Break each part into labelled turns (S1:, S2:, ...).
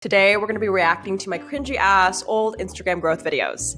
S1: Today, we're gonna be reacting to my cringy ass old Instagram growth videos.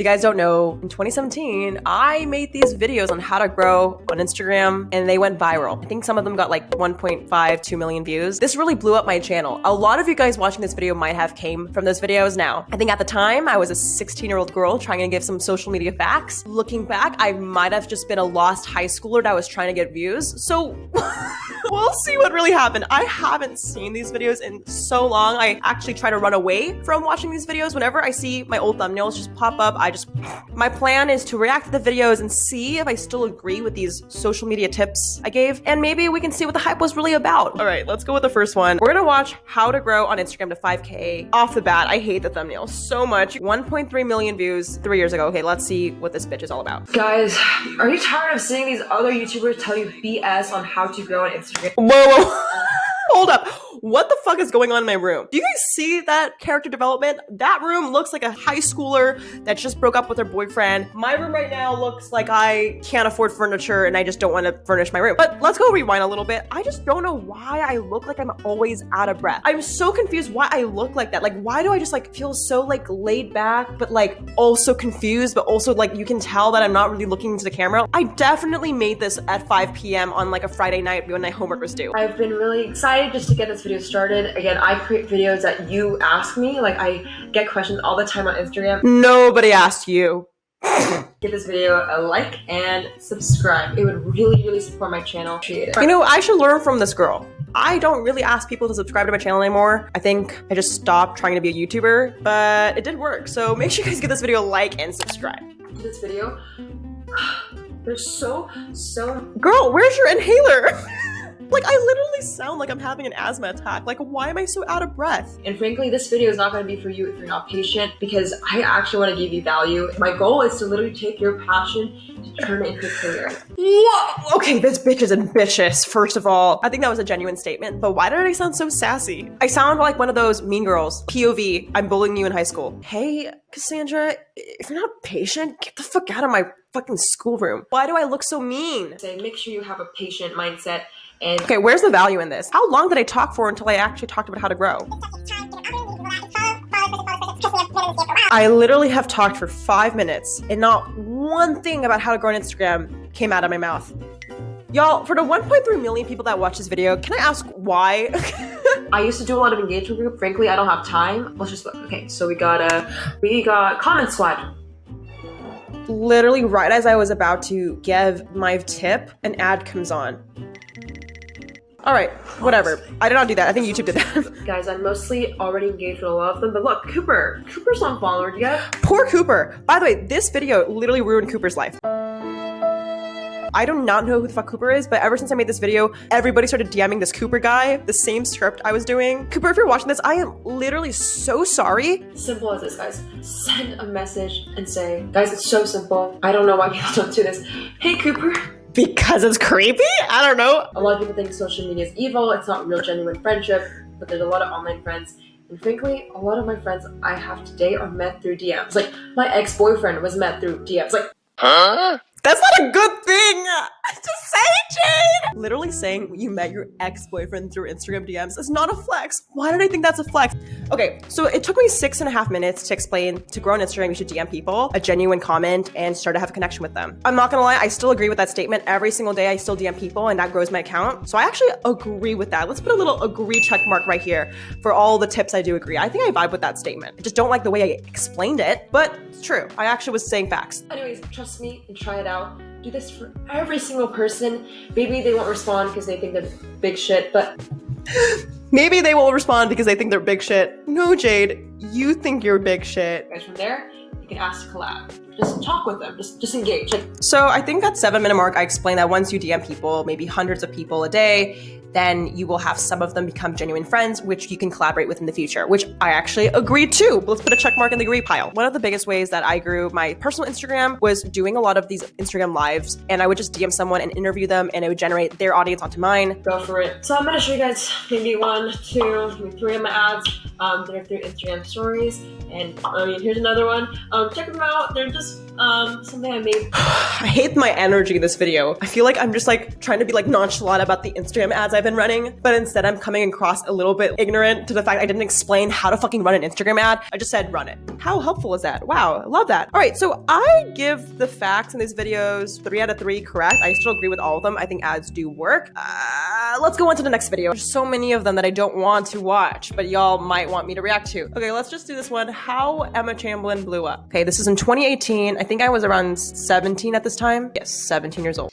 S1: You guys don't know, in 2017, I made these videos on how to grow on Instagram and they went viral. I think some of them got like 1.5, 2 million views. This really blew up my channel. A lot of you guys watching this video might have came from those videos now. I think at the time, I was a 16 year old girl trying to give some social media facts. Looking back, I might have just been a lost high schooler that was trying to get views. So we'll see what really happened. I haven't seen these videos in so long. I actually try to run away from watching these videos. Whenever I see my old thumbnails just pop up, I just, my plan is to react to the videos and see if I still agree with these social media tips I gave. And maybe we can see what the hype was really about. All right, let's go with the first one. We're gonna watch how to grow on Instagram to 5K. Off the bat, I hate the thumbnail so much. 1.3 million views three years ago. Okay, let's see what this bitch is all about.
S2: Guys, are you tired of seeing these other YouTubers tell you BS on how to grow on Instagram?
S1: Whoa, whoa. Hold up. What the fuck is going on in my room? Do you guys see that character development? That room looks like a high schooler that just broke up with her boyfriend. My room right now looks like I can't afford furniture and I just don't want to furnish my room. But let's go rewind a little bit. I just don't know why I look like I'm always out of breath. I'm so confused why I look like that. Like, why do I just like feel so like laid back, but like also confused, but also like you can tell that I'm not really looking into the camera? I definitely made this at 5 p.m. on like a Friday night when my homework was due.
S2: I've been really excited just to get this video started. Again, I create videos that you ask me. Like, I get questions all the time on Instagram.
S1: Nobody asked you.
S2: Give this video a like and subscribe. It would really, really support my channel. Appreciate it.
S1: You know, I should learn from this girl. I don't really ask people to subscribe to my channel anymore. I think I just stopped trying to be a YouTuber, but it did work. So make sure you guys give this video a like and subscribe.
S2: This video, they're so, so...
S1: Girl, where's your inhaler? Like, I literally sound like I'm having an asthma attack. Like, why am I so out of breath?
S2: And frankly, this video is not going to be for you if you're not patient because I actually want to give you value. My goal is to literally take your passion to turn it into a career.
S1: Whoa! Okay, this bitch is ambitious, first of all. I think that was a genuine statement, but why did I sound so sassy? I sound like one of those mean girls. POV, I'm bullying you in high school. Hey, Cassandra, if you're not patient, get the fuck out of my fucking schoolroom. Why do I look so mean?
S2: Say, make sure you have a patient mindset and
S1: okay, where's the value in this? How long did I talk for until I actually talked about how to grow? I literally have talked for five minutes and not one thing about how to grow on Instagram came out of my mouth. Y'all, for the 1.3 million people that watch this video, can I ask why?
S2: I used to do a lot of engagement group. Frankly, I don't have time. Let's just look. Okay, so we got a, uh, we got comment squad.
S1: Literally right as I was about to give my tip, an ad comes on. All right, whatever. I did not do that. I think YouTube did that.
S2: Guys, I'm mostly already engaged with a lot of them, but look, Cooper. Cooper's not followed yet.
S1: Poor Cooper. By the way, this video literally ruined Cooper's life. I do not know who the fuck Cooper is, but ever since I made this video, everybody started DMing this Cooper guy, the same script I was doing. Cooper, if you're watching this, I am literally so sorry.
S2: Simple as this, guys. Send a message and say, guys, it's so simple. I don't know why people don't do this. Hey, Cooper.
S1: Because it's creepy? I don't know.
S2: A lot of people think social media is evil. It's not real, genuine friendship, but there's a lot of online friends. And frankly, a lot of my friends I have today are met through DMs. Like, my ex-boyfriend was met through DMs. Like,
S1: huh? That's not a good thing! Just say, Jade! Literally saying you met your ex-boyfriend through Instagram DMs is not a flex. Why did I think that's a flex? Okay, so it took me six and a half minutes to explain to grow on Instagram you should DM people a genuine comment and start to have a connection with them. I'm not gonna lie, I still agree with that statement. Every single day I still DM people and that grows my account. So I actually agree with that. Let's put a little agree check mark right here for all the tips I do agree. I think I vibe with that statement. I just don't like the way I explained it, but it's true. I actually was saying facts.
S2: Anyways, trust me and try it out. Do this for every single person. Maybe they won't respond because they think they're big shit, but
S1: maybe they will respond because they think they're big shit. No, Jade, you think you're big shit.
S2: Guys, from there, you can ask to collab. Just talk with them. Just just engage. Like,
S1: so I think at seven minute mark, I explained that once you DM people, maybe hundreds of people a day, then you will have some of them become genuine friends, which you can collaborate with in the future, which I actually agree to. Let's put a check mark in the agree pile. One of the biggest ways that I grew my personal Instagram was doing a lot of these Instagram lives, and I would just DM someone and interview them, and it would generate their audience onto mine.
S2: Go for it. So I'm gonna show you guys maybe one, two, maybe three of my ads um, that are through Instagram stories. And I mean, here's another one. Um, check them out. They're just um, something I made.
S1: I hate my energy in this video. I feel like I'm just like trying to be like nonchalant about the Instagram ads I've been running, but instead I'm coming across a little bit ignorant to the fact I didn't explain how to fucking run an Instagram ad. I just said run it. How helpful is that? Wow, I love that. All right, so I give the facts in these videos three out of three correct. I still agree with all of them. I think ads do work. Uh, Uh, let's go on to the next video. There's so many of them that I don't want to watch, but y'all might want me to react to. Okay, let's just do this one. How Emma Chamberlain blew up. Okay, this is in 2018. I think I was around 17 at this time. Yes, 17 years old.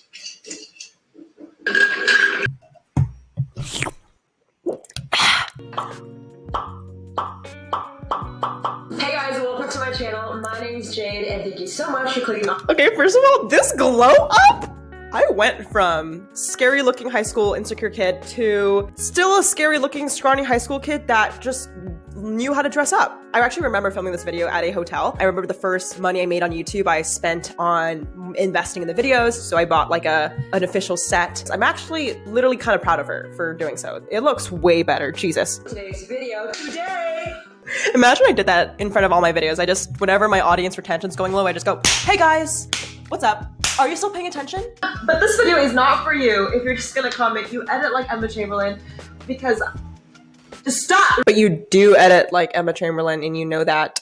S2: Hey guys, welcome to my channel. My name is Jade, and thank you so much for clicking on.
S1: Okay, first of all, this glow up. I went from scary looking high school insecure kid to still a scary looking scrawny high school kid that just knew how to dress up. I actually remember filming this video at a hotel. I remember the first money I made on YouTube I spent on investing in the videos. So I bought like a an official set. I'm actually literally kind of proud of her for doing so. It looks way better. Jesus.
S2: Today's video today.
S1: Imagine I did that in front of all my videos. I just, whenever my audience retention's going low, I just go, hey guys, what's up? Are you still paying attention?
S2: But this video is not for you if you're just gonna comment, you edit like Emma Chamberlain, because just stop!
S1: But you do edit like Emma Chamberlain and you know that.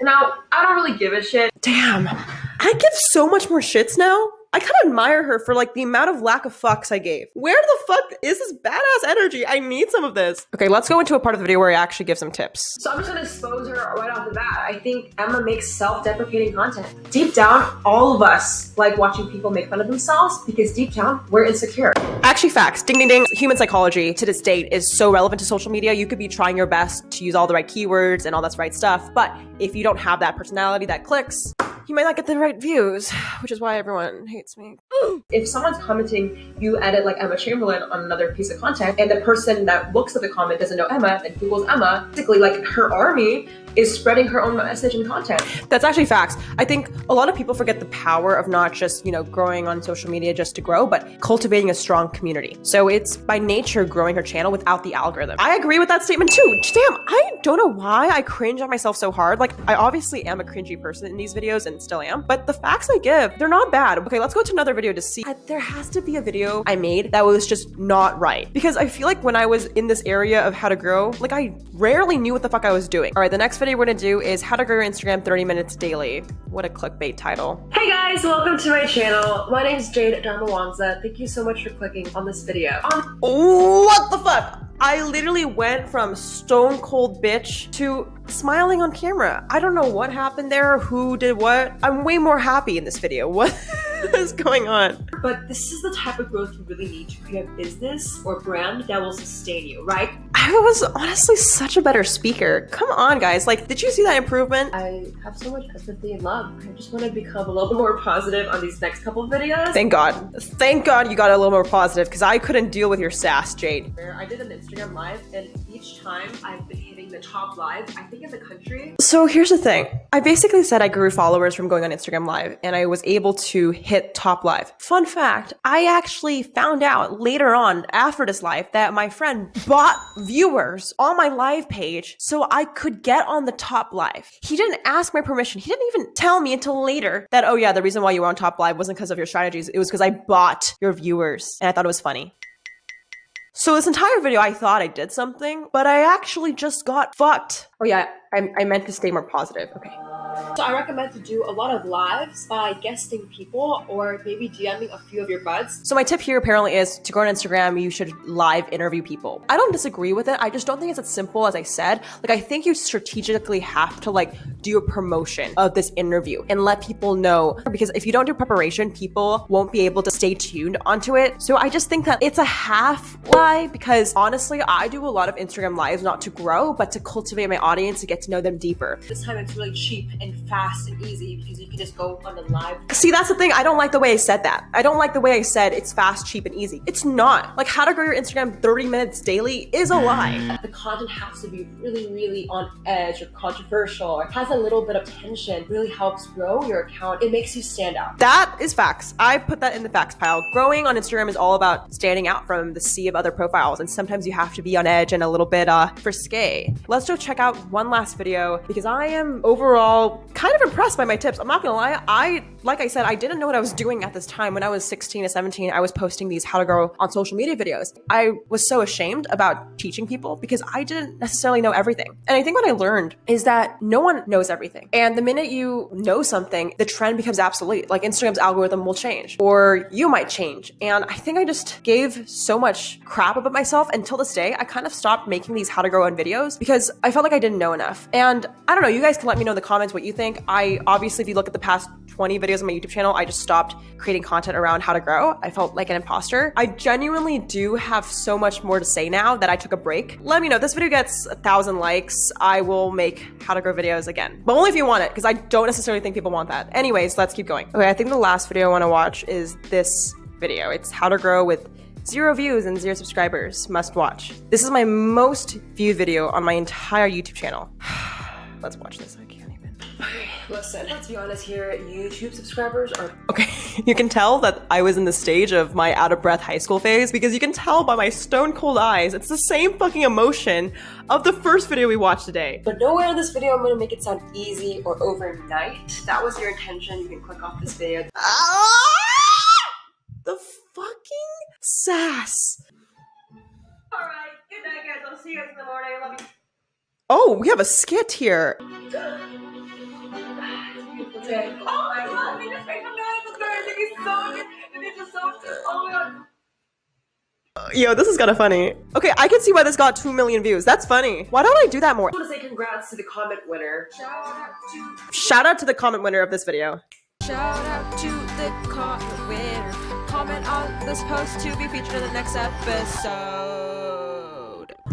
S2: Now, I don't really give a shit.
S1: Damn, I give so much more shits now. I kind of admire her for like the amount of lack of fucks I gave. Where the fuck is this badass energy? I need some of this. Okay, let's go into a part of the video where I actually give some tips.
S2: So I'm just gonna expose her right off the bat. I think Emma makes self-deprecating content. Deep down, all of us like watching people make fun of themselves because deep down, we're insecure.
S1: Actually, facts. Ding, ding, ding. Human psychology to this date is so relevant to social media. You could be trying your best to use all the right keywords and all that's right stuff, but if you don't have that personality that clicks, you might not get the right views, which is why everyone hates me.
S2: If someone's commenting, you edit like Emma Chamberlain on another piece of content, and the person that looks at the comment doesn't know Emma and Google's Emma, basically like her army is spreading her own message and content.
S1: That's actually facts. I think a lot of people forget the power of not just, you know, growing on social media just to grow, but cultivating a strong community. So it's by nature growing her channel without the algorithm. I agree with that statement too. Damn, I don't know why I cringe at myself so hard. Like, I obviously am a cringy person in these videos and still am, but the facts I give, they're not bad. Okay, let's go to another video to see. There has to be a video I made that was just not right. Because I feel like when I was in this area of how to grow, like I rarely knew what the fuck I was doing. All right, the next video we're gonna do is how to grow your Instagram 30 minutes daily. What a clickbait title.
S2: Hey guys, welcome to my channel. My name is Jade Darmawangsa. Thank you so much for clicking on this video. Um,
S1: What the fuck? I literally went from stone cold bitch to smiling on camera. I don't know what happened there, who did what. I'm way more happy in this video. What is going on?
S2: but this is the type of growth you really need to create a business or brand that will sustain you, right?
S1: I was honestly such a better speaker. Come on, guys. Like, did you see that improvement?
S2: I have so much empathy and love. I just want to become a little more positive on these next couple videos.
S1: Thank God. Thank God you got a little more positive because I couldn't deal with your sass, Jade.
S2: Where I did an Instagram live, and each time I've been the top live, I think in the country.
S1: So here's the thing. I basically said I grew followers from going on Instagram Live and I was able to hit top live. Fun fact, I actually found out later on after this live that my friend bought viewers on my live page so I could get on the top live. He didn't ask my permission. He didn't even tell me until later that, oh yeah, the reason why you were on top live wasn't because of your strategies. It was because I bought your viewers and I thought it was funny. So this entire video, I thought I did something, but I actually just got fucked. Oh yeah, I, I meant to stay more positive. Okay.
S2: So I recommend to do a lot of lives by guesting people or maybe DMing a few of your buds.
S1: So my tip here apparently is to go on Instagram, you should live interview people. I don't disagree with it. I just don't think it's as simple as I said. Like I think you strategically have to like do a promotion of this interview and let people know because if you don't do preparation, people won't be able to stay tuned onto it. So I just think that it's a half lie because honestly, I do a lot of Instagram lives not to grow, but to cultivate my audience to get to know them deeper.
S2: This time it's really cheap and fast and easy because you can just go on the live.
S1: See, that's the thing. I don't like the way I said that. I don't like the way I said it's fast, cheap, and easy. It's not. Like, how to grow your Instagram 30 minutes daily is a lie.
S2: The content has to be really, really on edge or controversial or has a little bit of tension. Really helps grow your account. It makes you stand out.
S1: That is facts. I put that in the facts pile. Growing on Instagram is all about standing out from the sea of other profiles, and sometimes you have to be on edge and a little bit uh frisque. Let's go check out one last video because I am overall all kind of impressed by my tips. I'm not gonna lie, I, like I said, I didn't know what I was doing at this time. When I was 16 to 17, I was posting these how to grow on social media videos. I was so ashamed about teaching people because I didn't necessarily know everything. And I think what I learned is that no one knows everything. And the minute you know something, the trend becomes obsolete. Like Instagram's algorithm will change or you might change. And I think I just gave so much crap about myself until this day. I kind of stopped making these how to grow on videos because I felt like I didn't know enough. And I don't know, you guys can let me know in the comments what you think. I obviously, if you look at the past 20 videos on my YouTube channel, I just stopped creating content around how to grow. I felt like an imposter. I genuinely do have so much more to say now that I took a break. Let me know this video gets a thousand likes, I will make how to grow videos again. But only if you want it, because I don't necessarily think people want that. Anyways, let's keep going. Okay, I think the last video I want to watch is this video. It's how to grow with zero views and zero subscribers. Must watch. This is my most viewed video on my entire YouTube channel. let's watch this. I can't.
S2: Listen, let's be honest here. YouTube subscribers are
S1: Okay, you can tell that I was in the stage of my out of breath high school phase because you can tell by my stone cold eyes. It's the same fucking emotion of the first video we watched today.
S2: But nowhere in this video I'm gonna make it sound easy or overnight. That was your intention, you can click off this video.
S1: Ah! The fucking sass.
S2: Alright, good night guys. I'll see you guys in the morning. Love you.
S1: Oh, we have a skit here.
S2: Beautiful day. Oh my god, we just made the man subscribers. Thank you so much. It is just so much. Oh my god.
S1: Uh, yo, this is kind of funny. Okay, I can see why this got 2 million views. That's funny. Why don't I do that more?
S2: I want to say congrats to the comment winner. Shout out to
S1: Shout out to the comment winner of this video.
S3: Shout out to the comment winner. Comment on this post to be featured in the next episode.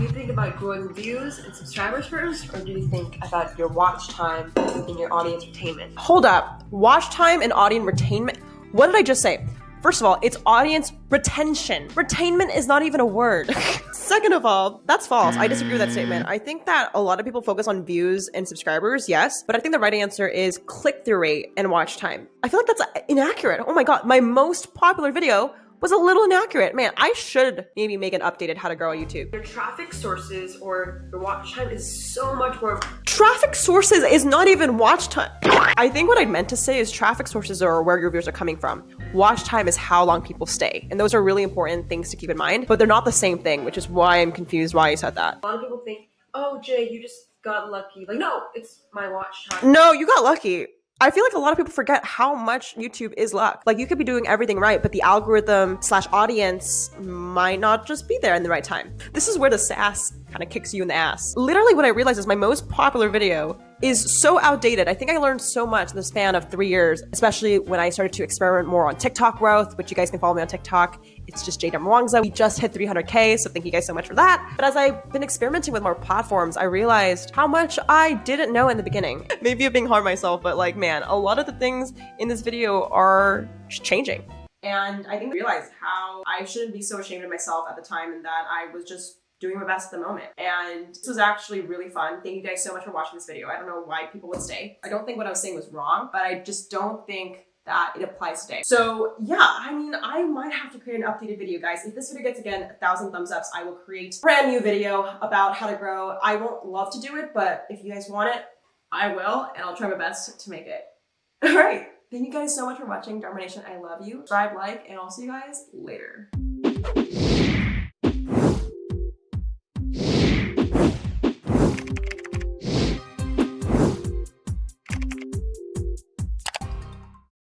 S2: Do you think about growing views and subscribers first, or do you think about your watch time and your audience retainment?
S1: Hold up. Watch time and audience retainment. What did I just say? First of all, it's audience retention. Retainment is not even a word. Second of all, that's false. I disagree with that statement. I think that a lot of people focus on views and subscribers, yes, but I think the right answer is click through rate and watch time. I feel like that's inaccurate. Oh my god, my most popular video was a little inaccurate. Man, I should maybe make an updated how to grow on YouTube.
S2: Your traffic sources or your watch time is so much more.
S1: Traffic sources is not even watch time. I think what I meant to say is traffic sources are where your viewers are coming from. Watch time is how long people stay. And those are really important things to keep in mind, but they're not the same thing, which is why I'm confused why you said that.
S2: A lot of people think, oh, Jay, you just got lucky. Like, no, it's my watch time.
S1: No, you got lucky. I feel like a lot of people forget how much YouTube is luck. Like you could be doing everything right, but the algorithm slash audience might not just be there in the right time. This is where the sass kind of kicks you in the ass. Literally what I realized is my most popular video is so outdated. I think I learned so much in the span of three years, especially when I started to experiment more on TikTok growth, which you guys can follow me on TikTok. It's just Jade Darmawangsa. We just hit 300K, so thank you guys so much for that. But as I've been experimenting with more platforms, I realized how much I didn't know in the beginning. Maybe I'm being hard on myself, but like, man, a lot of the things in this video are changing. And I think I realized how I shouldn't be so ashamed of myself at the time and that I was just doing my best at the moment. And this was actually really fun. Thank you guys so much for watching this video. I don't know why people would stay. I don't think what I was saying was wrong, but I just don't think that it applies today. So yeah, I mean, I might have to create an updated video, guys. If this video gets again a thousand thumbs ups, I will create a brand new video about how to grow. I won't love to do it, but if you guys want it, I will, and I'll try my best to make it. All right. Thank you guys so much for watching. Darmination, I love you. Subscribe, like, and I'll see you guys later.